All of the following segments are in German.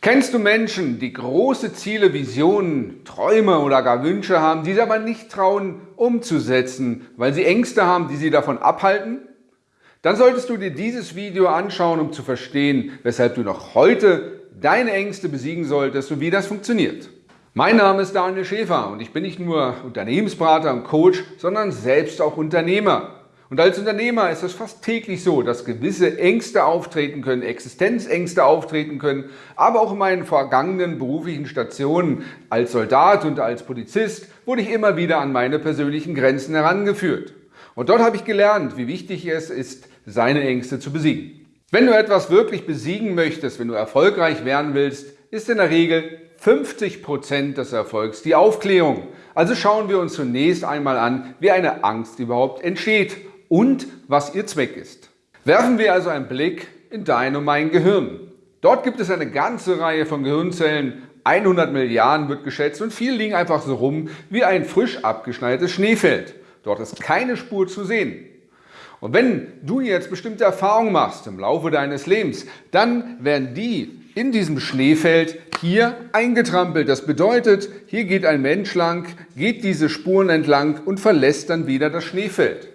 Kennst du Menschen, die große Ziele, Visionen, Träume oder gar Wünsche haben, die sie aber nicht trauen umzusetzen, weil sie Ängste haben, die sie davon abhalten? Dann solltest du dir dieses Video anschauen, um zu verstehen, weshalb du noch heute deine Ängste besiegen solltest und wie das funktioniert. Mein Name ist Daniel Schäfer und ich bin nicht nur Unternehmensberater und Coach, sondern selbst auch Unternehmer. Und als Unternehmer ist es fast täglich so, dass gewisse Ängste auftreten können, Existenzängste auftreten können, aber auch in meinen vergangenen beruflichen Stationen als Soldat und als Polizist wurde ich immer wieder an meine persönlichen Grenzen herangeführt. Und dort habe ich gelernt, wie wichtig es ist, seine Ängste zu besiegen. Wenn du etwas wirklich besiegen möchtest, wenn du erfolgreich werden willst, ist in der Regel 50 Prozent des Erfolgs die Aufklärung. Also schauen wir uns zunächst einmal an, wie eine Angst überhaupt entsteht und was ihr Zweck ist. Werfen wir also einen Blick in dein und mein Gehirn. Dort gibt es eine ganze Reihe von Gehirnzellen, 100 Milliarden wird geschätzt und viele liegen einfach so rum wie ein frisch abgeschneites Schneefeld. Dort ist keine Spur zu sehen. Und wenn du jetzt bestimmte Erfahrungen machst im Laufe deines Lebens, dann werden die in diesem Schneefeld hier eingetrampelt. Das bedeutet, hier geht ein Mensch lang, geht diese Spuren entlang und verlässt dann wieder das Schneefeld.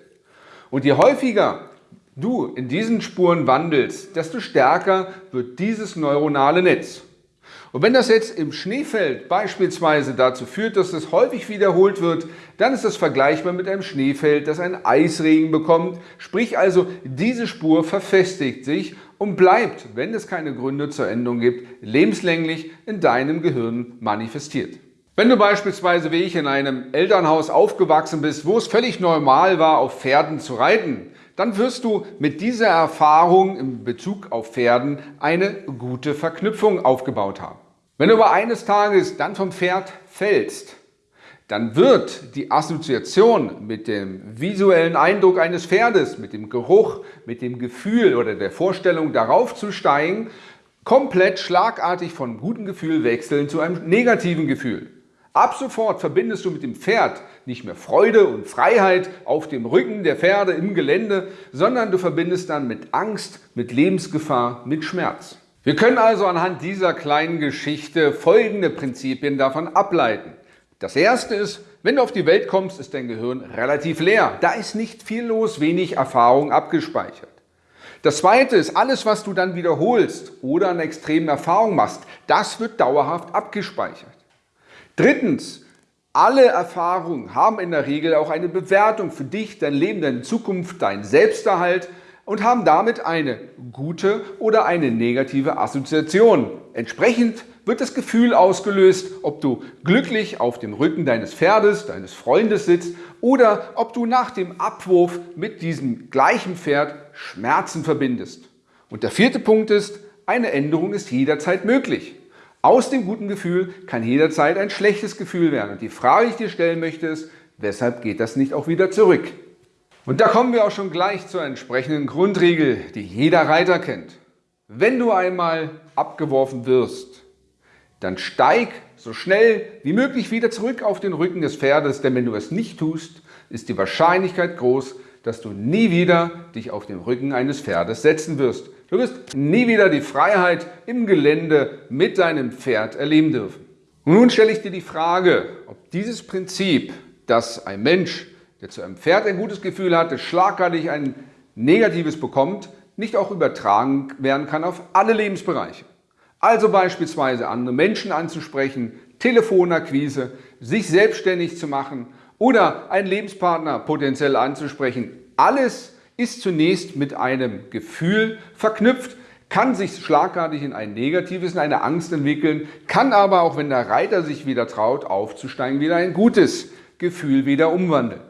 Und je häufiger du in diesen Spuren wandelst, desto stärker wird dieses neuronale Netz. Und wenn das jetzt im Schneefeld beispielsweise dazu führt, dass es häufig wiederholt wird, dann ist das vergleichbar mit einem Schneefeld, das einen Eisregen bekommt. Sprich also, diese Spur verfestigt sich und bleibt, wenn es keine Gründe zur Änderung gibt, lebenslänglich in deinem Gehirn manifestiert. Wenn du beispielsweise wie ich in einem Elternhaus aufgewachsen bist, wo es völlig normal war, auf Pferden zu reiten, dann wirst du mit dieser Erfahrung in Bezug auf Pferden eine gute Verknüpfung aufgebaut haben. Wenn du aber eines Tages dann vom Pferd fällst, dann wird die Assoziation mit dem visuellen Eindruck eines Pferdes, mit dem Geruch, mit dem Gefühl oder der Vorstellung darauf zu steigen, komplett schlagartig von gutem Gefühl wechseln zu einem negativen Gefühl. Ab sofort verbindest du mit dem Pferd nicht mehr Freude und Freiheit auf dem Rücken der Pferde im Gelände, sondern du verbindest dann mit Angst, mit Lebensgefahr, mit Schmerz. Wir können also anhand dieser kleinen Geschichte folgende Prinzipien davon ableiten. Das erste ist, wenn du auf die Welt kommst, ist dein Gehirn relativ leer. Da ist nicht viel los, wenig Erfahrung abgespeichert. Das zweite ist, alles was du dann wiederholst oder an extremen Erfahrungen machst, das wird dauerhaft abgespeichert. Drittens, alle Erfahrungen haben in der Regel auch eine Bewertung für dich, dein Leben, deine Zukunft, dein Selbsterhalt und haben damit eine gute oder eine negative Assoziation. Entsprechend wird das Gefühl ausgelöst, ob du glücklich auf dem Rücken deines Pferdes, deines Freundes sitzt oder ob du nach dem Abwurf mit diesem gleichen Pferd Schmerzen verbindest. Und der vierte Punkt ist, eine Änderung ist jederzeit möglich. Aus dem guten Gefühl kann jederzeit ein schlechtes Gefühl werden. Und die Frage, die ich dir stellen möchte, ist, weshalb geht das nicht auch wieder zurück? Und da kommen wir auch schon gleich zur entsprechenden Grundregel, die jeder Reiter kennt. Wenn du einmal abgeworfen wirst, dann steig so schnell wie möglich wieder zurück auf den Rücken des Pferdes, denn wenn du es nicht tust, ist die Wahrscheinlichkeit groß, dass du nie wieder dich auf den Rücken eines Pferdes setzen wirst. Du wirst nie wieder die Freiheit im Gelände mit deinem Pferd erleben dürfen. Und nun stelle ich dir die Frage, ob dieses Prinzip, dass ein Mensch, der zu einem Pferd ein gutes Gefühl hatte, schlagartig ein negatives bekommt, nicht auch übertragen werden kann auf alle Lebensbereiche. Also beispielsweise andere Menschen anzusprechen, Telefonakquise, sich selbstständig zu machen oder einen Lebenspartner potenziell anzusprechen. Alles ist zunächst mit einem Gefühl verknüpft, kann sich schlagartig in ein negatives, in eine Angst entwickeln, kann aber auch, wenn der Reiter sich wieder traut, aufzusteigen, wieder ein gutes Gefühl wieder umwandeln.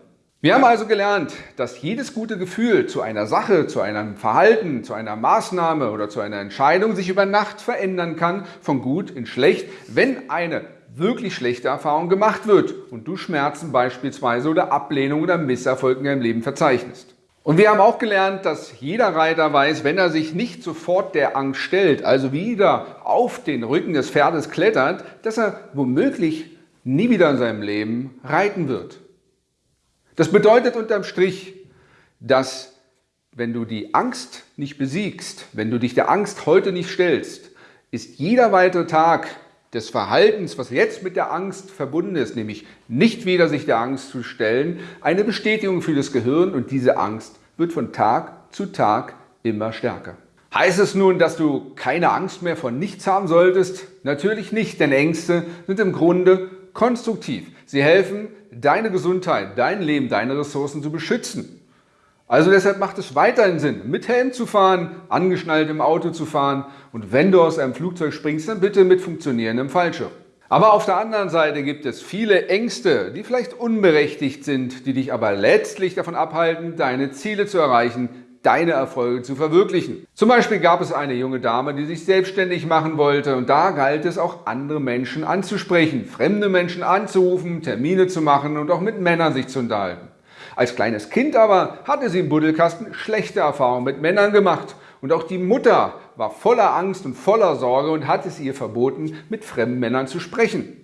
Wir haben also gelernt, dass jedes gute Gefühl zu einer Sache, zu einem Verhalten, zu einer Maßnahme oder zu einer Entscheidung sich über Nacht verändern kann, von gut in schlecht, wenn eine wirklich schlechte Erfahrung gemacht wird und du Schmerzen beispielsweise oder Ablehnung oder Misserfolg in deinem Leben verzeichnest. Und wir haben auch gelernt, dass jeder Reiter weiß, wenn er sich nicht sofort der Angst stellt, also wieder auf den Rücken des Pferdes klettert, dass er womöglich nie wieder in seinem Leben reiten wird. Das bedeutet unterm Strich, dass wenn du die Angst nicht besiegst, wenn du dich der Angst heute nicht stellst, ist jeder weitere Tag des Verhaltens, was jetzt mit der Angst verbunden ist, nämlich nicht wieder sich der Angst zu stellen, eine Bestätigung für das Gehirn und diese Angst wird von Tag zu Tag immer stärker. Heißt es nun, dass du keine Angst mehr vor nichts haben solltest? Natürlich nicht, denn Ängste sind im Grunde konstruktiv. Sie helfen, deine Gesundheit, dein Leben, deine Ressourcen zu beschützen. Also deshalb macht es weiterhin Sinn, mit Helm zu fahren, angeschnallt im Auto zu fahren und wenn du aus einem Flugzeug springst, dann bitte mit funktionierendem Fallschirm. Aber auf der anderen Seite gibt es viele Ängste, die vielleicht unberechtigt sind, die dich aber letztlich davon abhalten, deine Ziele zu erreichen, deine Erfolge zu verwirklichen. Zum Beispiel gab es eine junge Dame, die sich selbstständig machen wollte und da galt es auch andere Menschen anzusprechen, fremde Menschen anzurufen, Termine zu machen und auch mit Männern sich zu unterhalten. Als kleines Kind aber hatte sie im Buddelkasten schlechte Erfahrungen mit Männern gemacht und auch die Mutter war voller Angst und voller Sorge und hat es ihr verboten, mit fremden Männern zu sprechen.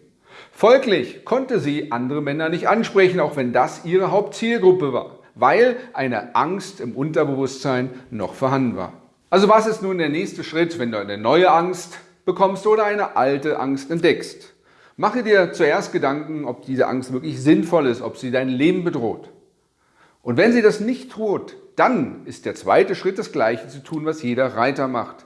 Folglich konnte sie andere Männer nicht ansprechen, auch wenn das ihre Hauptzielgruppe war, weil eine Angst im Unterbewusstsein noch vorhanden war. Also was ist nun der nächste Schritt, wenn du eine neue Angst bekommst oder eine alte Angst entdeckst? Mache dir zuerst Gedanken, ob diese Angst wirklich sinnvoll ist, ob sie dein Leben bedroht. Und wenn sie das nicht tut, dann ist der zweite Schritt das gleiche zu tun, was jeder Reiter macht.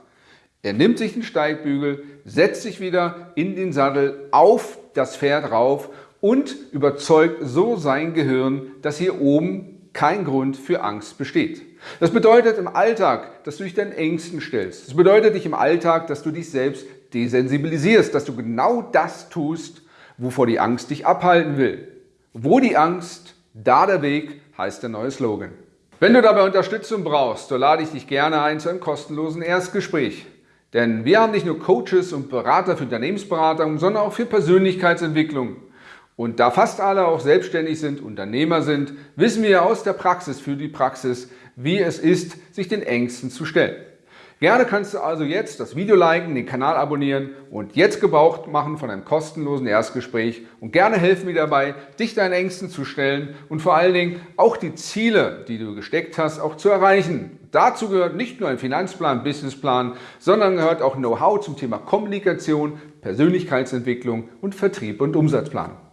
Er nimmt sich den Steigbügel, setzt sich wieder in den Sattel auf das Pferd rauf und überzeugt so sein Gehirn, dass hier oben kein Grund für Angst besteht. Das bedeutet im Alltag, dass du dich deinen Ängsten stellst. Das bedeutet dich im Alltag, dass du dich selbst desensibilisierst, dass du genau das tust, wovor die Angst dich abhalten will. Wo die Angst, da der Weg, heißt der neue Slogan. Wenn du dabei Unterstützung brauchst, so lade ich dich gerne ein zu einem kostenlosen Erstgespräch. Denn wir haben nicht nur Coaches und Berater für Unternehmensberatung, sondern auch für Persönlichkeitsentwicklung. Und da fast alle auch selbstständig sind, Unternehmer sind, wissen wir aus der Praxis für die Praxis, wie es ist, sich den Ängsten zu stellen. Gerne kannst du also jetzt das Video liken, den Kanal abonnieren und jetzt Gebrauch machen von einem kostenlosen Erstgespräch und gerne helfen mir dabei, dich deinen Ängsten zu stellen und vor allen Dingen auch die Ziele, die du gesteckt hast, auch zu erreichen. Dazu gehört nicht nur ein Finanzplan, Businessplan, sondern gehört auch Know-how zum Thema Kommunikation, Persönlichkeitsentwicklung und Vertrieb und Umsatzplan.